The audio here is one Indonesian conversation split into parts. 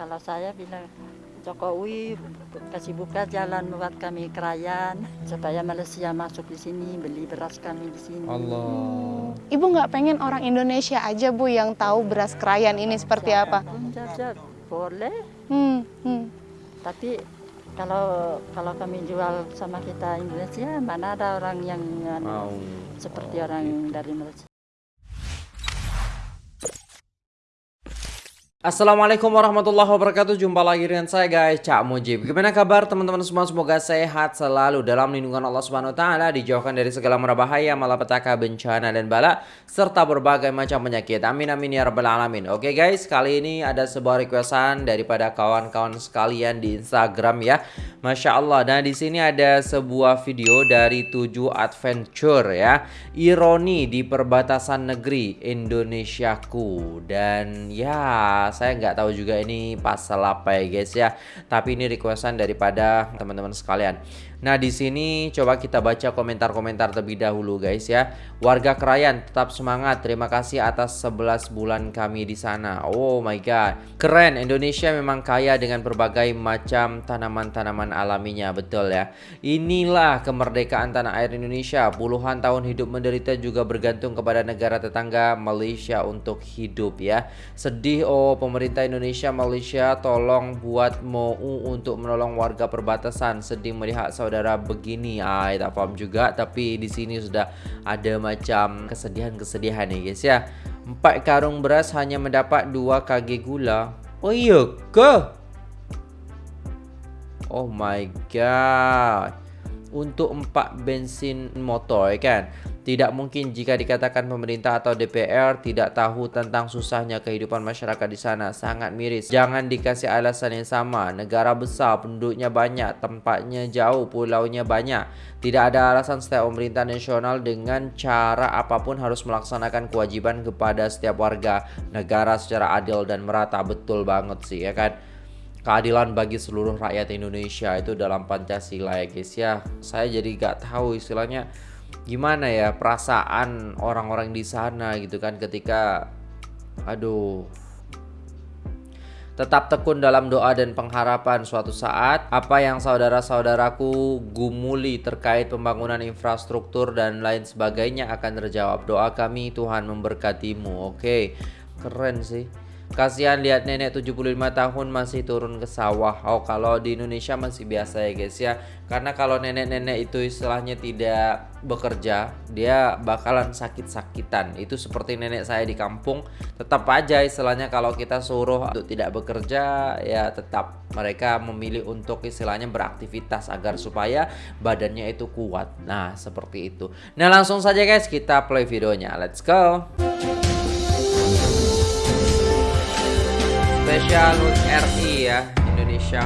kalau saya bilang Jokowi kasih buka jalan buat kami kerayan supaya Malaysia masuk di sini beli beras kami di sini. Allah. Ibu nggak pengen orang Indonesia aja Bu yang tahu beras krayan ini seperti apa? Boleh, Hmm, hmm. tapi kalau kalau kami jual sama kita Indonesia mana ada orang yang Mau. seperti Oh, orang dari Malaysia. Assalamualaikum warahmatullahi wabarakatuh. Jumpa lagi dengan saya guys Cak Mujib. Gimana kabar teman-teman semua? Semoga sehat selalu Dalam lindungan Allah Subhanahu Taala Dijauhkan dari segala mara bahaya Malapetaka bencana dan bala Serta berbagai macam penyakit. Amin amin ya rabbal alamin. Oke guys kali ini ada sebuah requestan Daripada kawan-kawan sekalian di Instagram ya. Masya Allah. Nah di sini ada sebuah video dari 7 adventure ya. Ironi di perbatasan negeri Indonesiaku. Dan ya saya nggak tahu juga ini pasal apa ya guys ya. Tapi ini requestan daripada teman-teman sekalian. Nah di sini coba kita baca komentar-komentar terlebih dahulu guys ya. Warga Krayan tetap semangat. Terima kasih atas 11 bulan kami di sana. Oh my god, keren. Indonesia memang kaya dengan berbagai macam tanaman-tanaman alaminya, betul ya. Inilah kemerdekaan tanah air Indonesia. Puluhan tahun hidup menderita juga bergantung kepada negara tetangga Malaysia untuk hidup ya. Sedih oh pemerintah Indonesia Malaysia tolong buat mau untuk menolong warga perbatasan. Sedih melihat saudara begini. Ah, tak paham juga tapi di sini sudah ada macam kesedihan-kesedihan nih guys ya. Empat karung beras hanya mendapat dua kg gula. Oh iya ke? Oh my god. Untuk empat bensin motor kan. Tidak mungkin jika dikatakan pemerintah atau DPR tidak tahu tentang susahnya kehidupan masyarakat di sana. Sangat miris. Jangan dikasih alasan yang sama. Negara besar, penduduknya banyak, tempatnya jauh, pulaunya banyak. Tidak ada alasan setiap pemerintah nasional dengan cara apa pun harus melaksanakan kewajiban kepada setiap warga negara secara adil dan merata. Betul banget sih ya kan keadilan bagi seluruh rakyat Indonesia itu dalam Pancasila ya guys ya saya jadi gak tahu istilahnya gimana ya perasaan orang-orang di sana gitu kan ketika aduh Tetap tekun dalam doa dan pengharapan suatu saat apa yang saudara-saudaraku gumuli terkait pembangunan infrastruktur dan lain sebagainya akan terjawab. Doa kami Tuhan memberkatimu. Oke, keren sih. Kasihan lihat nenek 75 tahun masih turun ke sawah. Oh, kalau di Indonesia masih biasa ya guys ya. Karena kalau nenek-nenek itu istilahnya tidak bekerja, dia bakalan sakit-sakitan. Itu seperti nenek saya di kampung. Tetap aja istilahnya kalau kita suruh untuk tidak bekerja, ya tetap mereka memilih untuk istilahnya beraktivitas agar supaya badannya itu kuat. Nah, seperti itu. Nah, langsung saja guys kita play videonya. Let's go. Spesial RI ya Indonesia.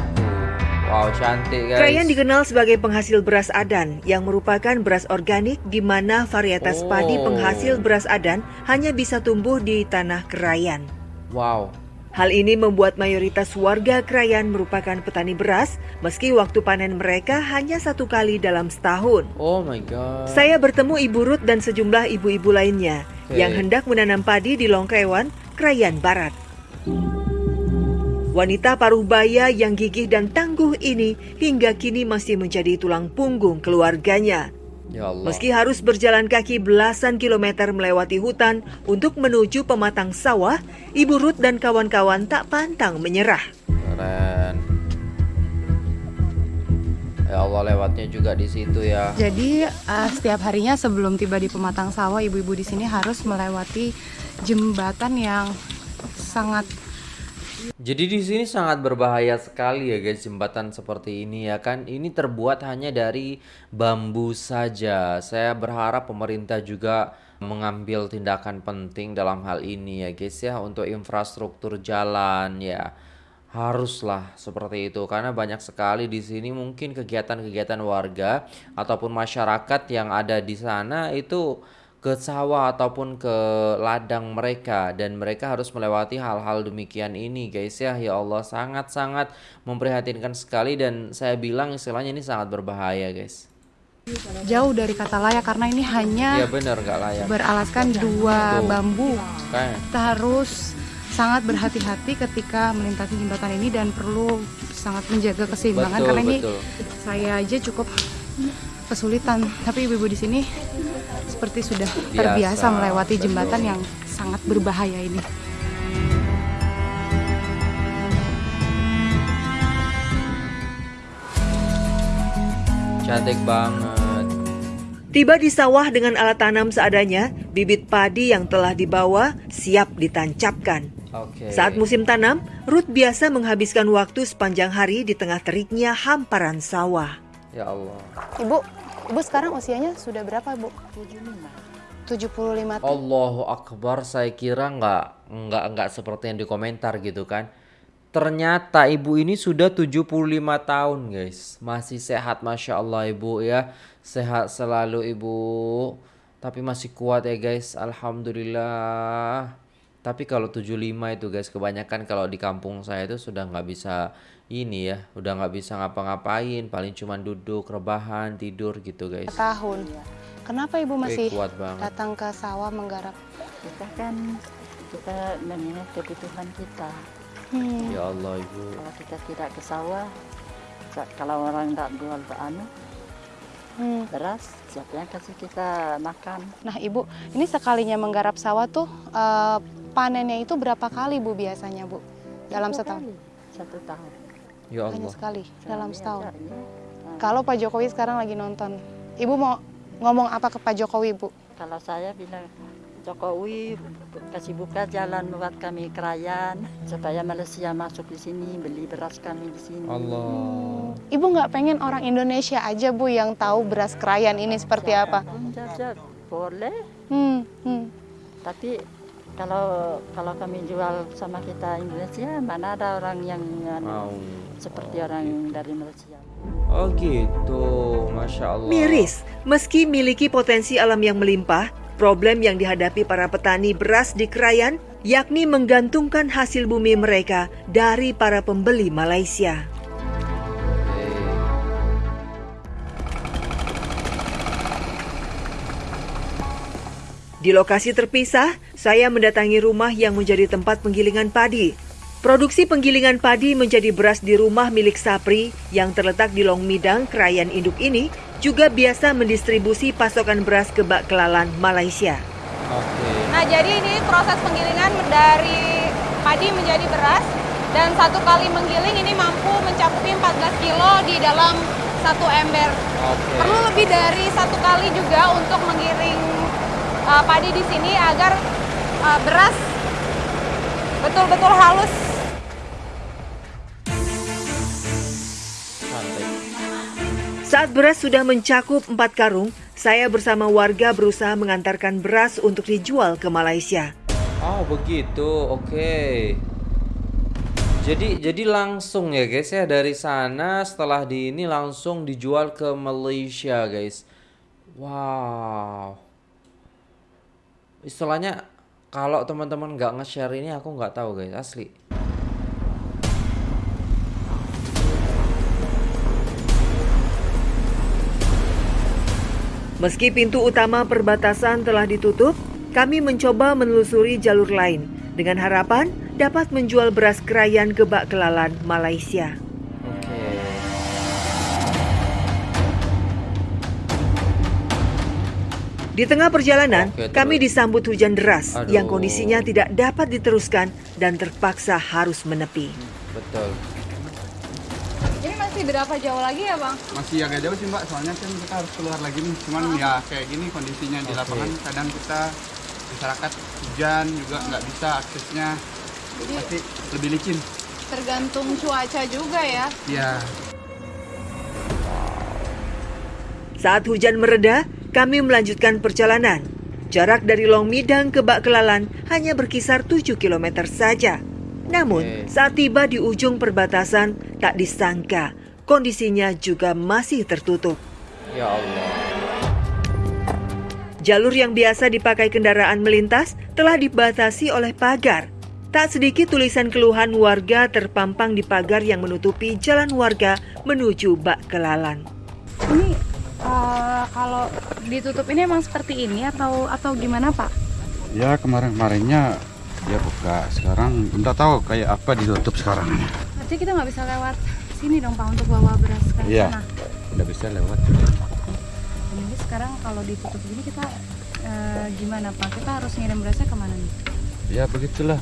Wow cantik guys. Krayan dikenal sebagai penghasil beras adan yang merupakan beras organik di mana varietas padi Oh. penghasil beras adan hanya bisa tumbuh di tanah Krayan. Wow. Hal ini membuat mayoritas warga Krayan merupakan petani beras meski waktu panen mereka hanya satu kali dalam setahun. Oh my god. Saya bertemu Ibu Ruth dan sejumlah ibu-ibu lainnya Oke. yang hendak menanam padi di Longkrewan, Krayan Barat. Wanita paruh baya yang gigih dan tangguh ini hingga kini masih menjadi tulang punggung keluarganya. Ya Allah. Meski harus berjalan kaki belasan kilometer melewati hutan untuk menuju pematang sawah, Ibu Ruth dan kawan-kawan tak pantang menyerah. Keren. Ya Allah lewatnya juga di situ ya. Jadi eh, setiap harinya sebelum tiba di pematang sawah, ibu-ibu di sini harus melewati jembatan yang sangat Jadi di sini sangat berbahaya sekali ya guys jembatan seperti ini ya kan. Ini terbuat hanya dari bambu saja. Saya berharap pemerintah juga mengambil tindakan penting dalam hal ini ya guys ya untuk infrastruktur jalan ya. Haruslah seperti itu karena banyak sekali di sini mungkin kegiatan-kegiatan warga ataupun masyarakat yang ada di sana itu ke sawah ataupun ke ladang mereka dan mereka harus melewati hal-hal demikian ini guys ya ya Allah sangat-sangat memprihatinkan sekali dan saya bilang istilahnya ini sangat berbahaya guys jauh dari kata layak karena ini hanya Iya bener nggak layak beralaskan dua Tuh. bambu. Kayak Kita harus sangat berhati-hati ketika melintasi jembatan ini dan perlu sangat menjaga keseimbangan Betul, karena ini betul. saya aja cukup kesulitan. Tapi ibu-ibu di sini seperti sudah Biasa, terbiasa melewati betul. jembatan yang sangat berbahaya ini. Cantik banget. Tiba di sawah dengan alat tanam seadanya, bibit padi yang telah dibawa siap ditancapkan. Oke. Saat musim tanam, Ruth biasa menghabiskan waktu sepanjang hari di tengah teriknya hamparan sawah. Ya Allah. Ibu, ibu sekarang usianya sudah berapa, Bu? 75 tahun. Allahu Akbar, saya kira nggak nggak nggak seperti yang di komentar gitu kan. Ternyata ibu ini sudah 75 tahun guys. Masih sehat Masya Allah ibu ya. Sehat selalu ibu. Tapi masih kuat ya guys. Alhamdulillah. Tapi kalau 75 itu guys kebanyakan kalau di kampung saya itu sudah nggak bisa ini ya. Udah nggak bisa ngapa-ngapain. Paling cuman duduk, rebahan, tidur gitu guys. tahun. Kenapa ibu Eh, masih kuat banget. datang ke sawah menggarap? Kita kan kita mengingat kebutuhan kita. Hmm. Ya Allah ibu. Kalau kita tidak ke sawah, sa- kalau orang tidak jual anu Hmm. beras, siapa yang kasih kita makan? Nah, Ibu, ini sekalinya menggarap sawah tuh eh, panennya itu berapa kali Bu biasanya, Bu? Dalam Satu setahun? kali, Satu tahun. Ya Hanya Allah. sekali dalam setahun. Nah, Kalau Pak Jokowi sekarang lagi nonton, Ibu mau ngomong apa ke Pak Jokowi, Bu? Kalau saya bilang Jokowi kasih buka jalan buat kami kerayan supaya Malaysia masuk di sini beli beras kami di sini. Allah. Ibu nggak pengen orang Indonesia aja, Bu, yang tahu beras krayan ini seperti apa? Jajak boleh, Hmm, hmm. tapi kalau kalau kami jual sama kita Indonesia mana ada orang yang anu, Mau. seperti orang dari Malaysia. Oh gitu, masya Allah. Miris, meski miliki potensi alam yang melimpah, problem yang dihadapi para petani beras di Krayan yakni menggantungkan hasil bumi mereka dari para pembeli Malaysia. Di lokasi terpisah, saya mendatangi rumah yang menjadi tempat penggilingan padi. Produksi penggilingan padi menjadi beras di rumah milik Sapri yang terletak di Long Midang, Krayan Induk ini juga biasa mendistribusi pasokan beras ke Bak Kelalan, Malaysia. Oke. Nah, jadi ini proses penggilingan dari padi menjadi beras dan satu kali menggiling ini mampu mencakupi 14 kilo di dalam satu ember. Oke. Perlu lebih dari satu kali juga untuk menggiring uh, padi di sini agar uh, beras betul-betul halus. Saat beras sudah mencakup 4 karung, saya bersama warga berusaha mengantarkan beras untuk dijual ke Malaysia. Oh begitu, oke. Jadi jadi langsung ya guys ya dari sana setelah di ini langsung dijual ke Malaysia guys. Wow. Istilahnya kalau teman-teman nggak nge-share ini aku nggak tahu guys asli. Meski pintu utama perbatasan telah ditutup, kami mencoba menelusuri jalur lain dengan harapan dapat menjual beras kerayan ke Bak Kelalan, Malaysia. Di tengah perjalanan, Oke, terus. kami disambut hujan deras Aduh. yang kondisinya tidak dapat diteruskan dan terpaksa harus menepi. Betul. Ini masih berapa jauh lagi ya, Bang? masih agak jauh sih mbak soalnya kan kita harus keluar lagi nih cuman ya kayak gini kondisinya di Oke. lapangan kadang kita masyarakat hujan juga nggak bisa aksesnya pasti lebih licin Tergantung cuaca juga ya. ya Saat hujan mereda, kami melanjutkan perjalanan. Jarak dari Long Midang ke Bak Kelalan hanya berkisar 7 km saja. Namun, saat tiba di ujung perbatasan, tak disangka kondisinya juga masih tertutup. Ya Allah. Jalur yang biasa dipakai kendaraan melintas telah dibatasi oleh pagar. Tak sedikit tulisan keluhan warga terpampang di pagar yang menutupi jalan warga menuju Bak Kelalan. Ini eh, kalau ditutup ini emang seperti ini atau atau gimana, Pak? ya kemarin-kemarinnya dia buka sekarang enggak tahu kayak apa ditutup sekarang Berarti kita nggak bisa lewat sini dong Pak untuk bawa beras ke Iya. sana. udah bisa lewat Jadi sekarang kalau ditutup gini kita eh, gimana Pak? Kita harus ngirim berasnya ke mana nih? ya begitulah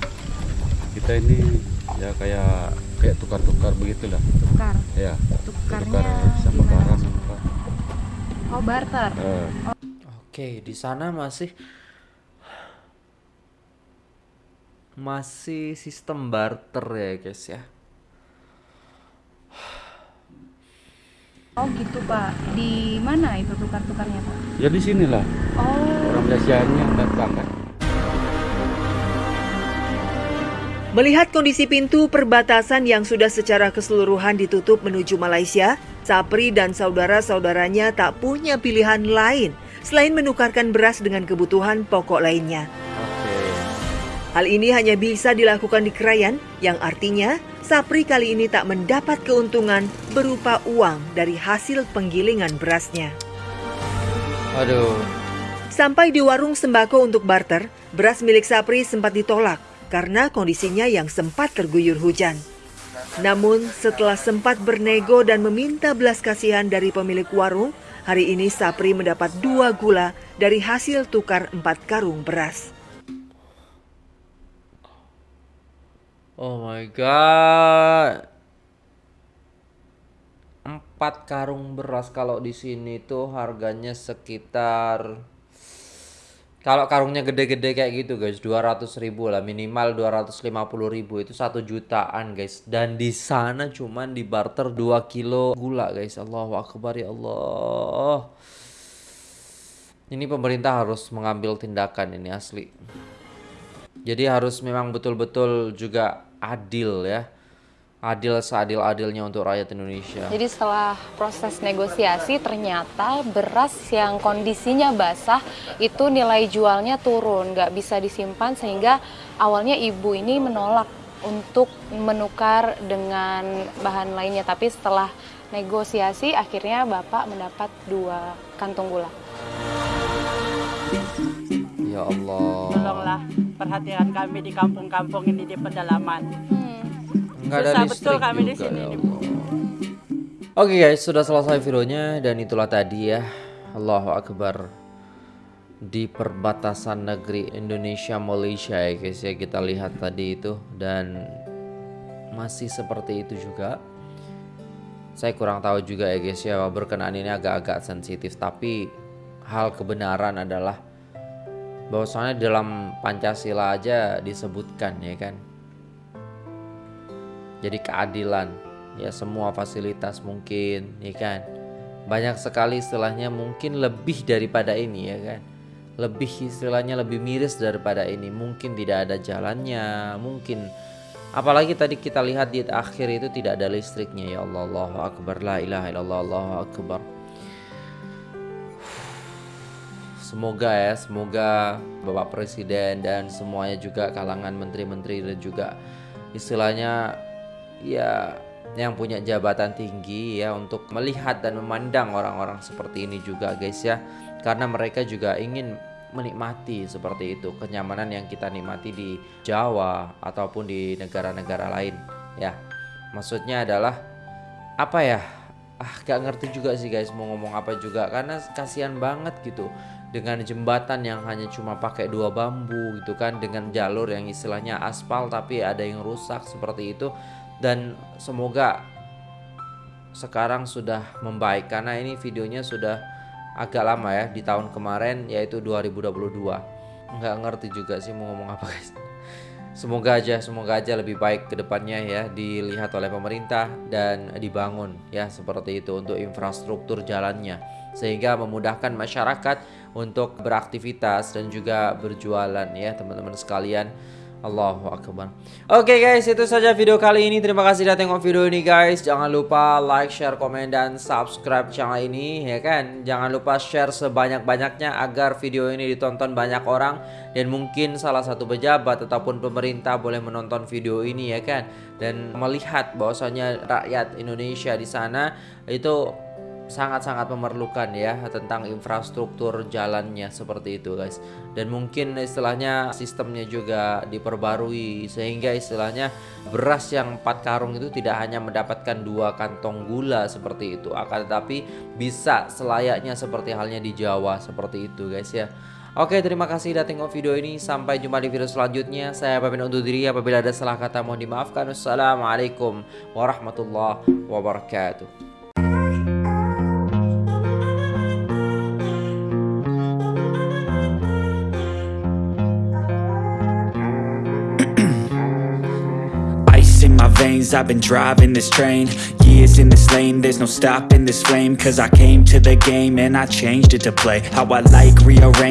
kita ini ya kayak kayak tukar-tukar begitulah Tukar. ya Tukarnya tukar sama barang apa Oh barter. Eh, Oke, di sana masih masih sistem barter ya guys ya. Oh gitu Pak. Di mana itu tukar-tukarnya Pak? ya di sinilah Oh. orang Malaysianya datang kan Melihat kondisi pintu perbatasan yang sudah secara keseluruhan ditutup menuju Malaysia, Sapri dan saudara-saudaranya tak punya pilihan lain selain menukarkan beras dengan kebutuhan pokok lainnya. Hal ini hanya bisa dilakukan di Krayan, yang artinya Sapri kali ini tak mendapat keuntungan berupa uang dari hasil penggilingan berasnya. Aduh. Sampai di warung sembako untuk barter, beras milik Sapri sempat ditolak karena kondisinya yang sempat terguyur hujan. Namun setelah sempat bernego dan meminta belas kasihan dari pemilik warung, hari ini Sapri mendapat dua gula dari hasil tukar empat karung beras. Oh my god. Empat karung beras kalau di sini tuh harganya sekitar kalau karungnya gede-gede kayak gitu guys 200 ribu lah minimal 250 ribu itu satu jutaan guys. Dan di sana cuman di barter 2 kilo gula guys. Allahu Akbar ya Allah. Ini pemerintah harus mengambil tindakan ini asli. Jadi harus memang betul-betul juga adil ya. Adil seadil-adilnya untuk rakyat Indonesia. Jadi setelah proses negosiasi ternyata beras yang kondisinya basah itu nilai jualnya turun, nggak bisa disimpan sehingga awalnya ibu ini menolak untuk menukar dengan bahan lainnya. Tapi setelah negosiasi akhirnya bapak mendapat dua kantung gula. Ya Allah. Tolonglah perhatian kami di kampung-kampung ini di pedalaman. Enggak ada Susah listrik betul kami di sini. ya. Oke guys, sudah selesai videonya dan itulah tadi ya. Allahu Akbar. Di perbatasan negeri Indonesia Malaysia ya guys ya kita lihat tadi itu dan masih seperti itu juga. Saya kurang tahu juga ya guys ya berkenaan ini agak-agak sensitif tapi hal kebenaran adalah bahwasanya dalam Pancasila aja disebutkan ya kan jadi keadilan. Ya semua fasilitas mungkin ya kan? Banyak sekali istilahnya mungkin lebih daripada ini ya kan? Lebih istilahnya lebih miris daripada ini. Mungkin tidak ada jalannya mungkin. Apalagi tadi kita lihat di akhir itu tidak ada listriknya. Ya Allah Allahu Akbar. La ilaha illallah Allahu Akbar. Semoga ya, semoga Bapak Presiden dan semuanya juga kalangan menteri-menteri dan juga istilahnya ya yang punya jabatan tinggi ya untuk melihat dan memandang orang-orang seperti ini juga guys ya. Karena mereka juga ingin menikmati seperti itu kenyamanan yang kita nikmati di Jawa ataupun di negara-negara lain ya. Maksudnya adalah apa ya? Ah, gak ngerti juga sih guys mau ngomong apa juga karena kasihan banget gitu dengan jembatan yang hanya cuma pakai dua bambu gitu kan dengan jalur yang istilahnya aspal tapi ada yang rusak seperti itu dan semoga sekarang sudah membaik karena ini videonya sudah agak lama ya di tahun kemarin yaitu 2022 nggak ngerti juga sih mau ngomong apa guys. Semoga aja, semoga aja lebih baik ke depannya ya dilihat oleh pemerintah dan dibangun ya seperti itu untuk infrastruktur jalannya. Sehingga memudahkan masyarakat untuk beraktivitas dan juga berjualan ya teman-teman sekalian. Allahu Akbar. Oke guys itu saja video kali ini. Terima kasih sudah tengok video ini guys. Jangan lupa like, share, komen, dan subscribe channel ini ya kan? Jangan lupa share sebanyak-banyaknya Agar video ini ditonton banyak orang. Dan mungkin salah satu pejabat Ataupun pemerintah boleh menonton video ini ya kan? Dan melihat bahwasanya rakyat Indonesia di sana Itu sangat-sangat memerlukan ya tentang infrastruktur jalannya seperti itu guys. Dan mungkin istilahnya sistemnya juga diperbarui sehingga istilahnya beras yang 4 karung itu tidak hanya mendapatkan dua kantong gula seperti itu akan tetapi bisa selayaknya seperti halnya di Jawa seperti itu guys ya. Oke terima kasih sudah tengok video ini. Sampai jumpa di video selanjutnya. Saya pamit undur diri. Apabila ada salah kata mohon dimaafkan. Wassalamualaikum warahmatullahi wabarakatuh I've been driving this train Years in this lane, there's no stopping this flame. Cause I came to the game and I changed it to play How I like, rearrange